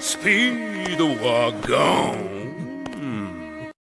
Speed wagon.